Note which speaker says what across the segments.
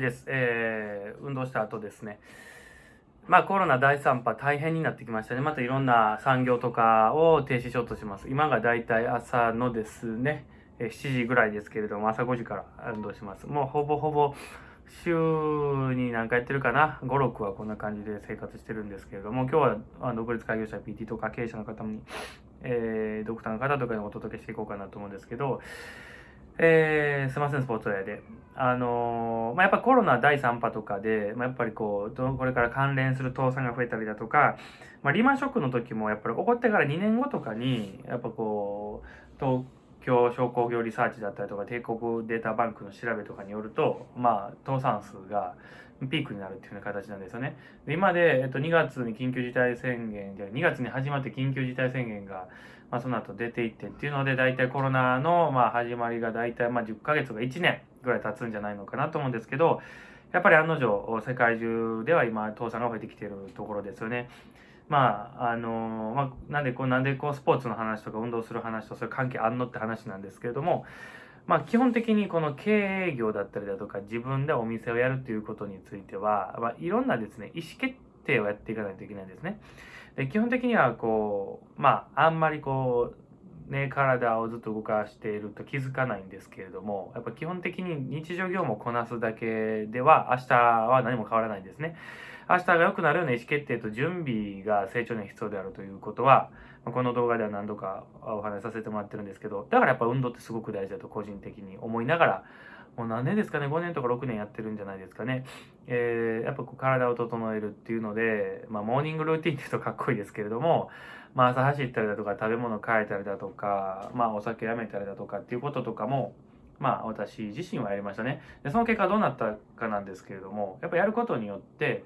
Speaker 1: です。えー、運動した後ですね。まあコロナ第3波大変になってきましたね。またいろんな産業とかを停止しようとします。今がだいたい朝のですね、7時ぐらいですけれども、朝5時から運動します。もうほぼほぼ週に何回やってるかな、5、6はこんな感じで生活してるんですけれども、今日は独立開業者 PT とか経営者の方に、えー、ドクターの方とかにお届けしていこうかなと思うんですけど、えー、すいません、スポーツウェアで。あのー、まあ、やっぱコロナ第3波とかで、まあ、やっぱりこう、これから関連する倒産が増えたりだとか、まあ、リーマンショックの時もやっぱり起こってから2年後とかに、やっぱこう、京商工業リサーチだったりとか、帝国データバンクの調べとかによると、まあ、倒産数がピークになるっていうような形なんですよね。で今で、えっと、2月に緊急事態宣言で、2月に始まって緊急事態宣言が、まあ、その後出ていってっていうので、大体コロナの、まあ、始まりが大体、まあ、10ヶ月が1年ぐらい経つんじゃないのかなと思うんですけど、やっぱり案の定、世界中では今、倒産が増えてきているところですよね。まあ、あのまあ、なんでこう、なんでこう、スポーツの話とか運動する話とそれ関係あんのって話なんですけれども、まあ、基本的にこの経営業だったりだとか、自分でお店をやるということについては、まあ、いろんなですね、意思決定をやっていかないといけないんですね。で基本的にはこう、まあ、あんまりこう、ね、体をずっと動かしていると気づかないんですけれども、やっぱ基本的に日常業務をこなすだけでは、明日は何も変わらないんですね。明日が良くなるような意思決定と準備が成長に必要であるということは、この動画では何度かお話しさせてもらってるんですけど、だからやっぱ運動ってすごく大事だと個人的に思いながら、もう何年ですかね、5年とか6年やってるんじゃないですかね。えー、やっぱこう体を整えるっていうので、まあ、モーニングルーティンって言うとかっこいいですけれども、まあ、朝走ったりだとか、食べ物変えたりだとか、まあ、お酒やめたりだとかっていうこととかも、まあ、私自身はやりましたね。で、その結果どうなったかなんですけれども、やっぱやることによって、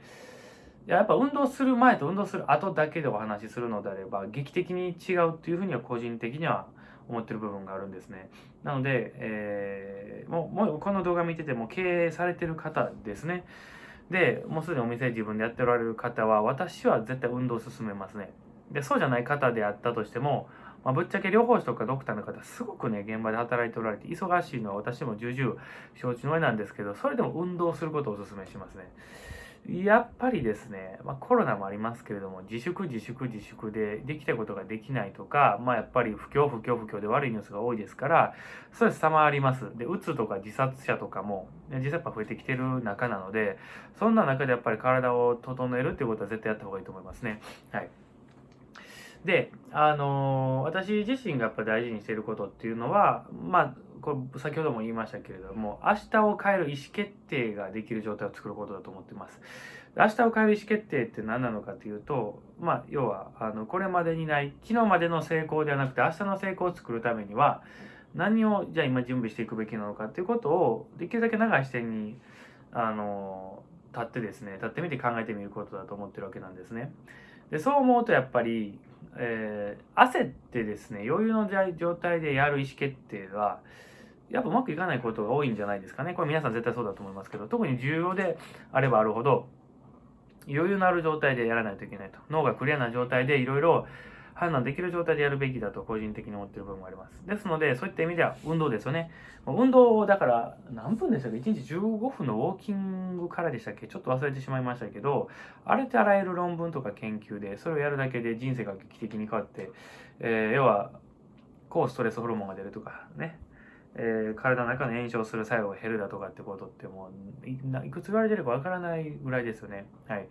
Speaker 1: やっぱ運動する前と運動する後だけでお話しするのであれば、劇的に違うっていうふうには個人的には思ってる部分があるんですね。なので、えー、もう、もうこの動画見てても経営されてる方ですね。で、もうすでにお店自分でやっておられる方は、私は絶対運動を進めますね。で、そうじゃない方であったとしても、まあ、ぶっちゃけ療法士とかドクターの方、すごくね、現場で働いておられて、忙しいのは私も重々承知の上なんですけど、それでも運動することをお勧めしますね。やっぱりですね、まあ、コロナもありますけれども、自粛自粛自粛でできたことができないとか、まあ、やっぱり不況不況不況で悪いニュースが多いですから、ストレス溜まります。で、うつとか自殺者とかも、実際やっぱ増えてきてる中なので、そんな中でやっぱり体を整えるっていうことは絶対やった方がいいと思いますね。はい。で、あのー、私自身がやっぱ大事にしていることっていうのは、まあ、これ先ほども言いましたけれども、明日を変える意思決定ができる状態を作ることだと思ってます。明日を変える意思決定って何なのかというと、まあ、要は、あの、これまでにない、昨日までの成功ではなくて、明日の成功を作るためには、何を、じゃあ今準備していくべきなのかっていうことを、できるだけ長い視点に、あの、立ってですね、立ってみて考えてみることだと思ってるわけなんですね。で、そう思うとやっぱり、えー、焦ってですね、余裕の状態でやる意思決定は、やっぱうまくいかないことが多いんじゃないですかね。これ皆さん絶対そうだと思いますけど、特に重要であればあるほど、余裕のある状態でやらないといけないと。脳がクリアな状態でいろいろ判断できる状態でやるべきだと個人的に思ってる部分もあります。ですので、そういった意味では運動ですよね。運動をだから何分でしたっけ ?1 日15分のウォーキングからでしたっけ？ちょっと忘れてしまいましたけど、あれってあらゆる論文とか研究で、それをやるだけで人生が劇的に変わって、えー、要は、抗ストレスホルモンが出るとかね、えー、体の中の炎症する作用が減るだとかってことってもういくつ言われてるかわからないぐらいですよね。はい。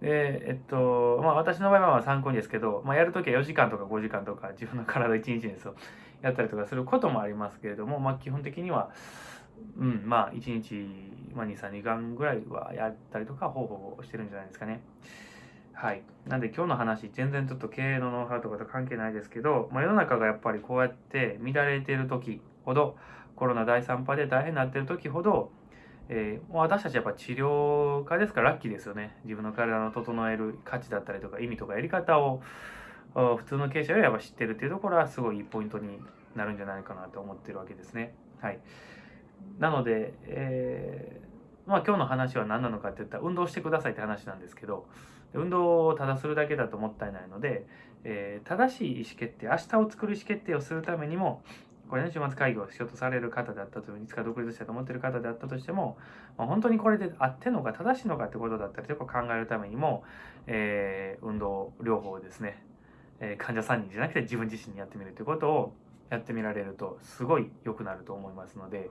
Speaker 1: で、えっと、まあ私の場合は参考にですけど、まあやるときは4時間とか5時間とか自分の体1日ですよ。やったりとかすることもありますけれども、まあ基本的には、うん、まあ1日、まあ2、3時間ぐらいはやったりとか方法をしてるんじゃないですかね。はい。なんで今日の話、全然ちょっと経営のノウハウとかと関係ないですけど、まあ、世の中がやっぱりこうやって乱れている時ほど、コロナ第3波で大変になってる時ほど、えー、私たちやっぱ治療家ですからラッキーですよね。自分の体の整える価値だったりとか意味とかやり方を普通の経営者よりやっぱ知ってるっていうところはすごいいいポイントになるんじゃないかなと思ってるわけですね。はい。なので、えー、まあ今日の話は何なのかって言ったら運動してくださいって話なんですけど、運動をただするだけだともったいないので、えー、正しい意思決定、明日を作る意思決定をするためにも、これね、週末会議をしようとされる方であったという、いつか独立したと思っている方であったとしても、まあ、本当にこれで合ってんのか正しいのかってことだったりとか考えるためにも、えー運動療法をですね、えー患者さんにじゃなくて自分自身にやってみるということをやってみられるとすごい良くなると思いますので、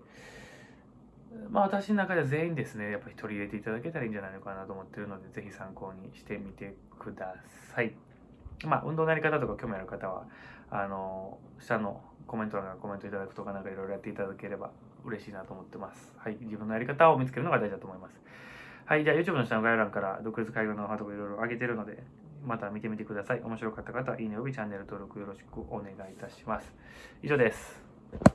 Speaker 1: まあ私の中では全員ですね、やっぱり取り入れていただけたらいいんじゃないのかなと思ってるので、ぜひ参考にしてみてください。まあ運動のやり方とか興味ある方は、あの、下のコメント欄からコメントいただくとかなんかいろいろやっていただければ嬉しいなと思ってます。はい。自分のやり方を見つけるのが大事だと思います。はい。じゃあ YouTube の下の概要欄から独立会話のノウハウとかいろいろ上げてるので、また見てみてください。面白かった方は、いいねおよびチャンネル登録よろしくお願いいたします。以上です。